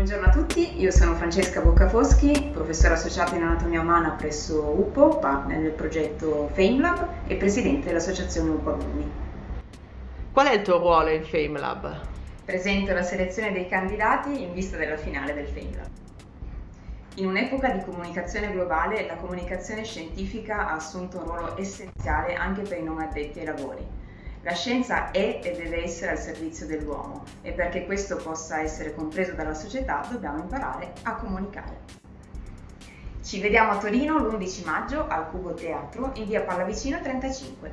Buongiorno a tutti, io sono Francesca Boccafoschi, professore associata in anatomia umana presso UPO, partner del progetto FameLab e presidente dell'associazione UPO Alumni. Qual è il tuo ruolo in FameLab? Presento la selezione dei candidati in vista della finale del FameLab. In un'epoca di comunicazione globale, la comunicazione scientifica ha assunto un ruolo essenziale anche per i non addetti ai lavori. La scienza è e deve essere al servizio dell'uomo e perché questo possa essere compreso dalla società dobbiamo imparare a comunicare. Ci vediamo a Torino l'11 maggio al Cubo Teatro in via Pallavicino 35.